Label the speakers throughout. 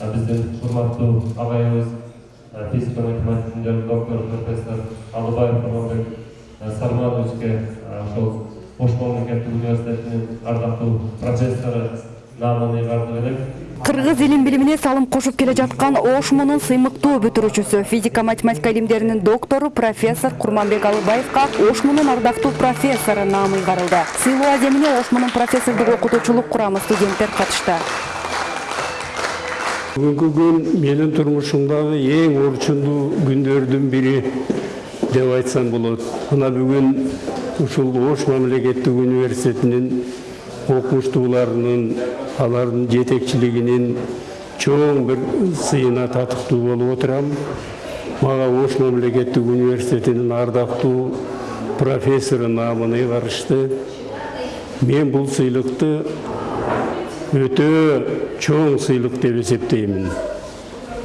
Speaker 1: биздин урматтуу агайыбыз физика математиканын доктору профессор алыбаев курманбек сармановичке ошол ош мамлекеттик университетинин ардактуу профессору наамын ыйгардык элек.
Speaker 2: Кыргыз илим билимине салым кошуп келе жаткан ошмунун сыймыктуу бүтүрүүчүсү физика математика илимдеринин доктору профессор курманбек алыбаевка ошмунун ардактуу профессору наамы ыйгарылды. Сыйлоо аземине ошмунун профессордук окутуучулук курамы студенттер катышты
Speaker 3: бүгүнкү күн менин турмушумдагы эң орчундуу күндөрдүн бири деп айтсам болот мына бүгүн ушул ош мамлекеттик университетинин окумуштууларынын алардын жетекчилигинин чоң бир сыйына татыктуу болуп отурам мага ош мамлекеттик университетинин ардактуу профессору наамын ыйгарышты мен бул сыйлыкты өтө чоң сыйлык деп эсептеймин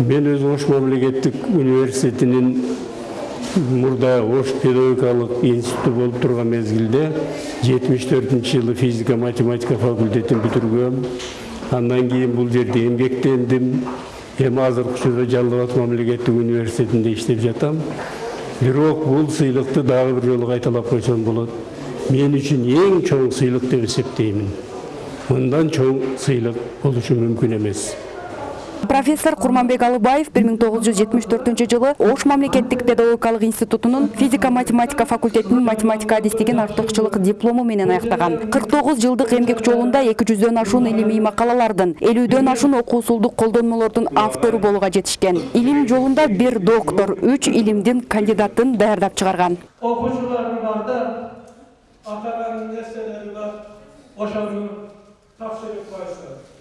Speaker 3: мен өзү ош мамлекеттик университетинин мурда ош педагогикалык институту болуп турган мезгилде жетимиш төртүнчү жылы физика математика факультетин бүтүргөм андан кийин бул жерде эмгектендим эми азыркы учурда жалал абад мамлекеттик университетинде иштеп жатам. Бирок бул сыйлыкты дагы бир жолу кайталап койсом болот. Мен үчүн эң чоң сыйлык деп эсептеймин мындан чоң сыйлык болушу мүмкүн эмес
Speaker 2: профессор курманбек алыбаев 1974 жылы ош мамлекеттик педагогикалык институтунун физика математика факультетинин математика адистигин артыкчылык диплому менен аяктаган 49 жылдык эмгек жолунда 200дөн ашуун илимий макалалардын 50дөн ашуун окуу усулдук колдонмолордун автору болууга жетишкен илим жолунда бир доктор үч илимдин кандидатын даярдап чыгарган
Speaker 4: нерселери бар ошону Tavşan yok question.